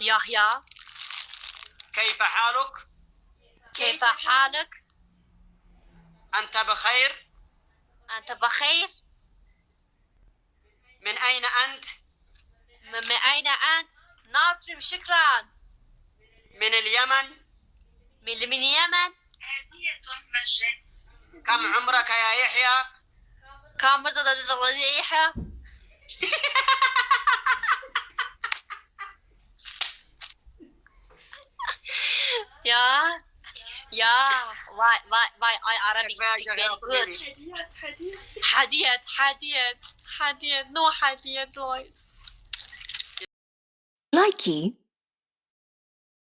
يحيى كيف حالك؟ كيف حالك؟ أنت بخير؟ أنت بخير؟ من أين أنت؟ من أين أنت؟ ناصر شكرا من اليمن؟ من من اليمن كم عمرك يا يحيى؟ كم مرة يحيى؟ Yeah. Yeah. Why why why I Arabic speak very good. Hadiyat, Hadiyat, Hadiyat, no Hadiyat voice. Likey.